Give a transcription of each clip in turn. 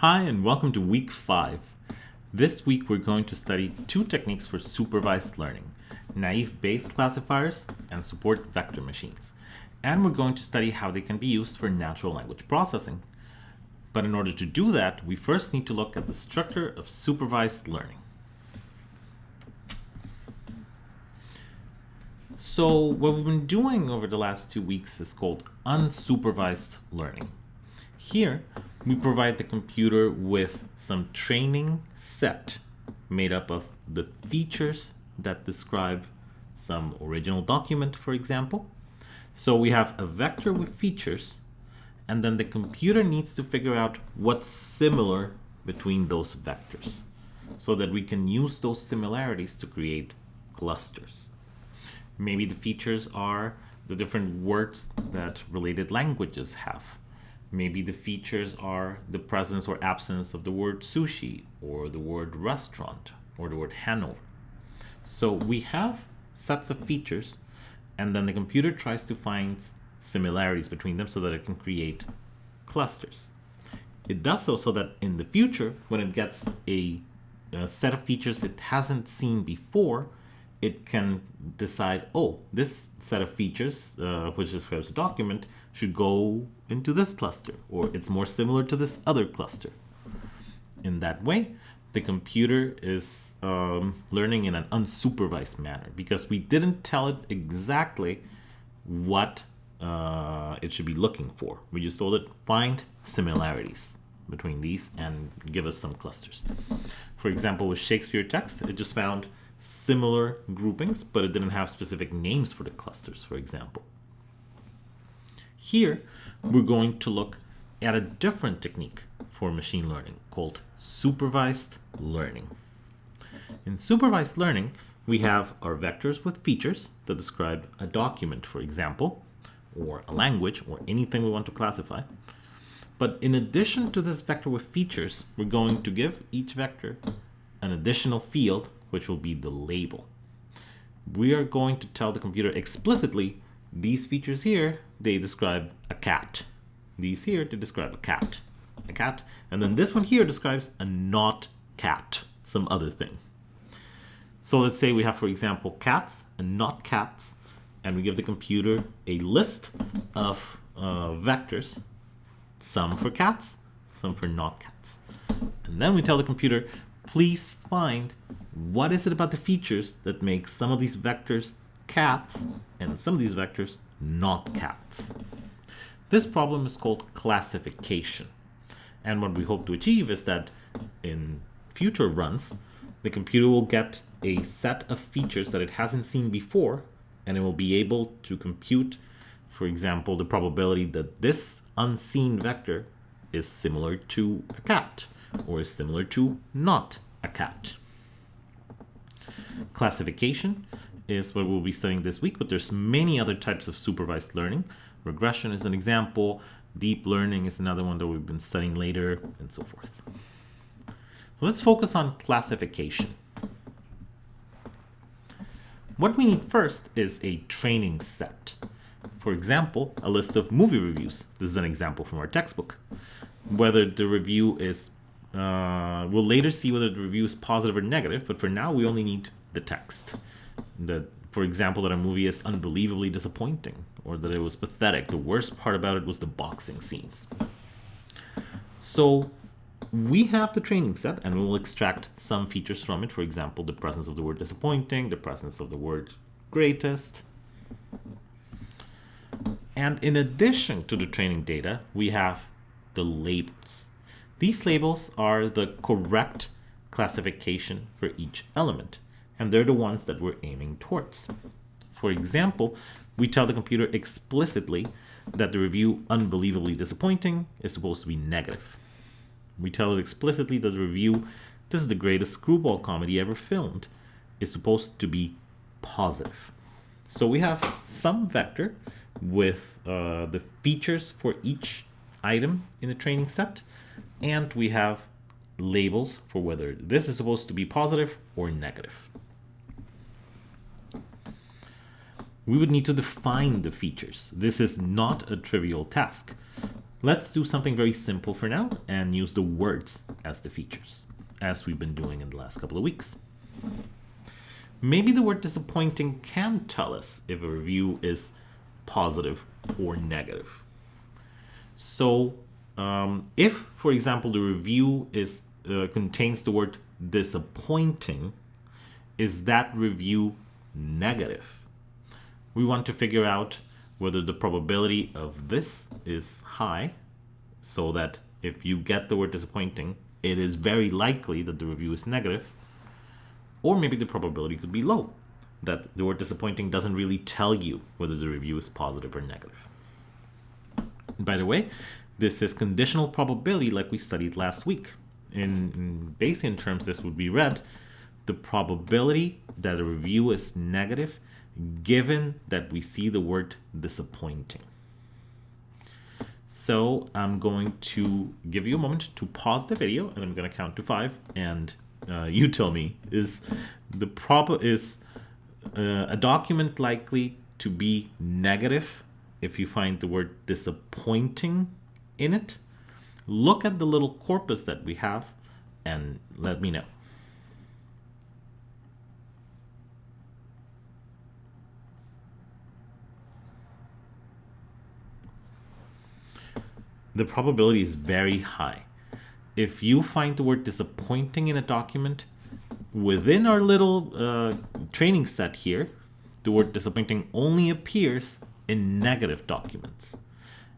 Hi and welcome to week 5. This week we're going to study two techniques for supervised learning, naive Bayes classifiers and support vector machines. And we're going to study how they can be used for natural language processing. But in order to do that, we first need to look at the structure of supervised learning. So what we've been doing over the last two weeks is called unsupervised learning. Here, we provide the computer with some training set made up of the features that describe some original document, for example. So we have a vector with features, and then the computer needs to figure out what's similar between those vectors so that we can use those similarities to create clusters. Maybe the features are the different words that related languages have Maybe the features are the presence or absence of the word sushi or the word restaurant or the word Hanover. So we have sets of features and then the computer tries to find similarities between them so that it can create clusters. It does so so that in the future, when it gets a, a set of features it hasn't seen before, it can decide, oh, this set of features, uh, which describes a document, should go into this cluster, or it's more similar to this other cluster. In that way, the computer is um, learning in an unsupervised manner because we didn't tell it exactly what uh, it should be looking for. We just told it find similarities between these and give us some clusters. For example, with Shakespeare text, it just found similar groupings, but it didn't have specific names for the clusters, for example. Here, we're going to look at a different technique for machine learning called supervised learning. In supervised learning, we have our vectors with features that describe a document, for example, or a language, or anything we want to classify. But in addition to this vector with features, we're going to give each vector an additional field which will be the label. We are going to tell the computer explicitly these features here, they describe a cat. These here, they describe a cat. A cat. And then this one here describes a not cat, some other thing. So let's say we have, for example, cats and not cats, and we give the computer a list of uh, vectors, some for cats, some for not cats. And then we tell the computer, please find what is it about the features that makes some of these vectors cats and some of these vectors not cats. This problem is called classification. And what we hope to achieve is that in future runs, the computer will get a set of features that it hasn't seen before, and it will be able to compute, for example, the probability that this unseen vector is similar to a cat, or is similar to not a cat. Classification is what we'll be studying this week, but there's many other types of supervised learning. Regression is an example, deep learning is another one that we've been studying later, and so forth. So let's focus on classification. What we need first is a training set. For example, a list of movie reviews. This is an example from our textbook. Whether the review is uh, we'll later see whether the review is positive or negative, but for now we only need the text. That, for example, that a movie is unbelievably disappointing, or that it was pathetic. The worst part about it was the boxing scenes. So we have the training set, and we will extract some features from it. For example, the presence of the word disappointing, the presence of the word greatest. And in addition to the training data, we have the labels. These labels are the correct classification for each element, and they're the ones that we're aiming towards. For example, we tell the computer explicitly that the review unbelievably disappointing is supposed to be negative. We tell it explicitly that the review this is the greatest screwball comedy ever filmed is supposed to be positive. So we have some vector with uh, the features for each item in the training set and we have labels for whether this is supposed to be positive or negative. We would need to define the features. This is not a trivial task. Let's do something very simple for now and use the words as the features, as we've been doing in the last couple of weeks. Maybe the word disappointing can tell us if a review is positive or negative. So um, if, for example, the review is uh, contains the word disappointing, is that review negative? We want to figure out whether the probability of this is high, so that if you get the word disappointing, it is very likely that the review is negative, or maybe the probability could be low, that the word disappointing doesn't really tell you whether the review is positive or negative. By the way, this is conditional probability like we studied last week. In, in Bayesian terms, this would be read, the probability that a review is negative given that we see the word disappointing. So I'm going to give you a moment to pause the video and I'm going to count to five and uh, you tell me is the proper is uh, a document likely to be negative if you find the word disappointing in it look at the little corpus that we have and let me know the probability is very high. If you find the word disappointing in a document, within our little uh, training set here, the word disappointing only appears in negative documents.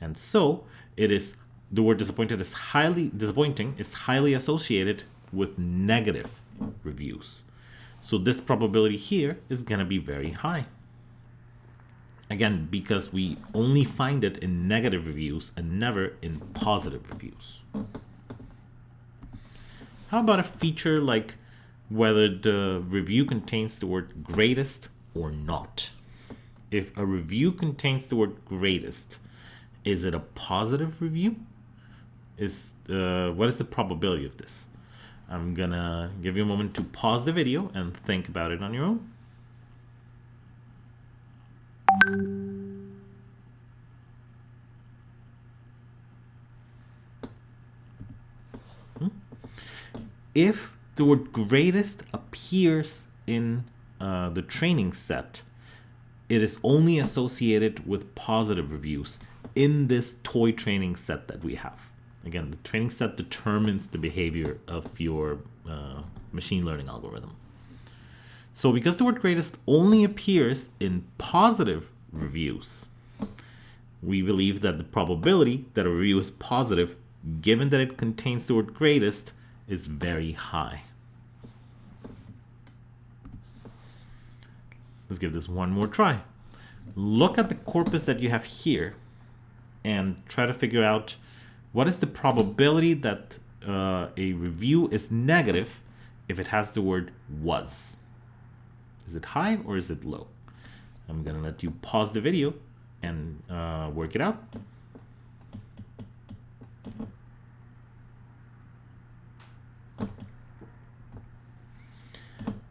And so it is the word disappointed is highly disappointing is highly associated with negative reviews. So this probability here is going to be very high. Again, because we only find it in negative reviews and never in positive reviews. How about a feature like whether the review contains the word greatest or not? If a review contains the word greatest, is it a positive review? Is uh, What is the probability of this? I'm gonna give you a moment to pause the video and think about it on your own. If the word greatest appears in uh, the training set, it is only associated with positive reviews in this toy training set that we have. Again, the training set determines the behavior of your uh, machine learning algorithm. So because the word greatest only appears in positive reviews, we believe that the probability that a review is positive, given that it contains the word greatest, is very high. Let's give this one more try. Look at the corpus that you have here and try to figure out what is the probability that uh, a review is negative if it has the word was. Is it high or is it low? I'm gonna let you pause the video and uh, work it out.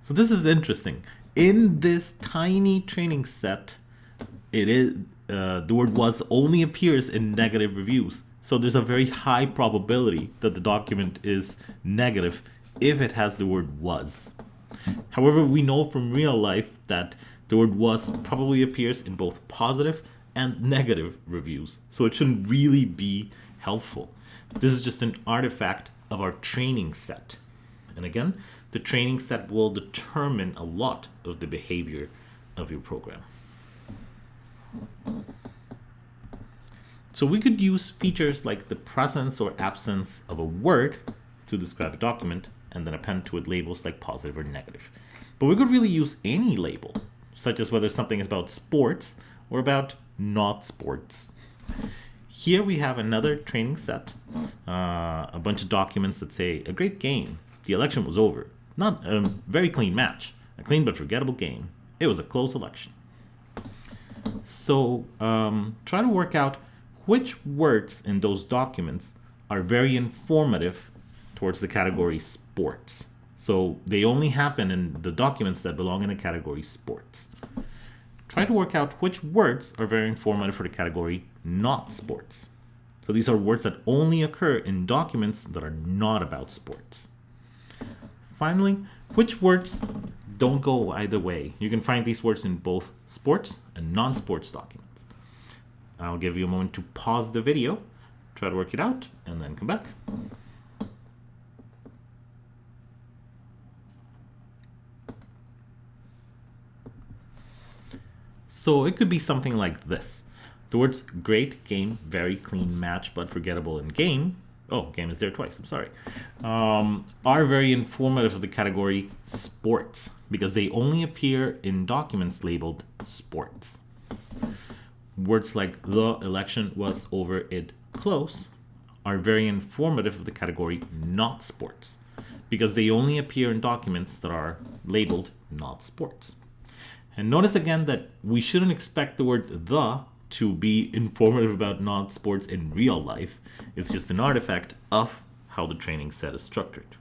So this is interesting. In this tiny training set, it is uh, the word was only appears in negative reviews. So there's a very high probability that the document is negative if it has the word was. However, we know from real life that the word was probably appears in both positive and negative reviews, so it shouldn't really be helpful. This is just an artifact of our training set. And again, the training set will determine a lot of the behavior of your program. So we could use features like the presence or absence of a word to describe a document and then append to it labels like positive or negative. But we could really use any label, such as whether something is about sports or about not sports. Here we have another training set, uh, a bunch of documents that say a great game, the election was over. Not a very clean match, a clean but forgettable game. It was a close election. So um, try to work out which words in those documents are very informative towards the category sports. So they only happen in the documents that belong in the category sports. Try to work out which words are very informative for the category not sports. So these are words that only occur in documents that are not about sports. Finally, which words don't go either way? You can find these words in both sports and non-sports documents. I'll give you a moment to pause the video, try to work it out, and then come back. So it could be something like this. The words great, game, very, clean, match, but forgettable, in game, oh, game is there twice, I'm sorry, um, are very informative of the category sports because they only appear in documents labeled sports. Words like the election was over it close are very informative of the category not sports because they only appear in documents that are labeled not sports. And notice again that we shouldn't expect the word the to be informative about non-sports in real life. It's just an artifact of how the training set is structured.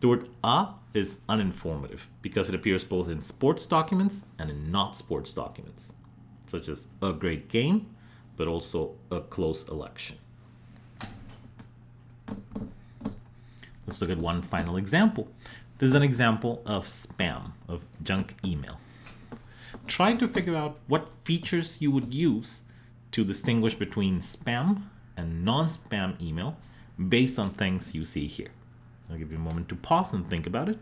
The word a is uninformative because it appears both in sports documents and in not sports documents, such as a great game, but also a close election. Let's look at one final example. This is an example of spam, of junk email. Try to figure out what features you would use to distinguish between spam and non-spam email based on things you see here. I'll give you a moment to pause and think about it.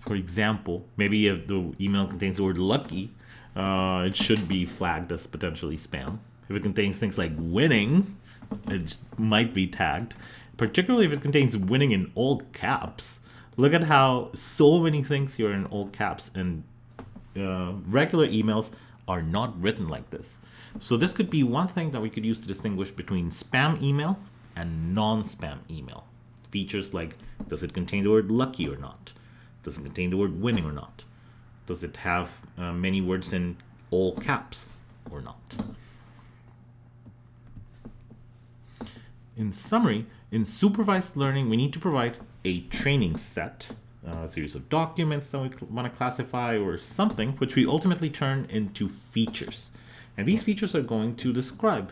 For example, maybe if the email contains the word lucky, uh, it should be flagged as potentially spam. If it contains things like winning, it might be tagged, particularly if it contains winning in all caps. Look at how so many things here are in all caps and uh, regular emails are not written like this. So this could be one thing that we could use to distinguish between spam email and non-spam email. Features like, does it contain the word lucky or not? Does it contain the word winning or not? Does it have uh, many words in all caps or not? In summary, in supervised learning, we need to provide a training set, a series of documents that we want to classify or something, which we ultimately turn into features. And these features are going to describe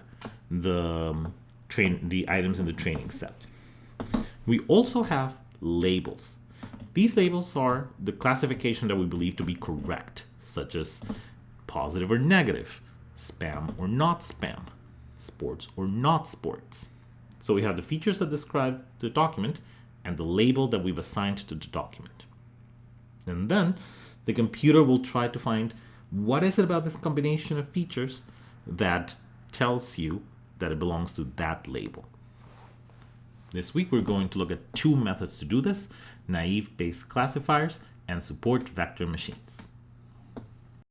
the um, train the items in the training set. We also have labels. These labels are the classification that we believe to be correct, such as positive or negative, spam or not spam, sports or not sports. So we have the features that describe the document and the label that we've assigned to the document. And then the computer will try to find what is it about this combination of features that tells you that it belongs to that label. This week we're going to look at two methods to do this, naive-Bayes classifiers and support vector machines.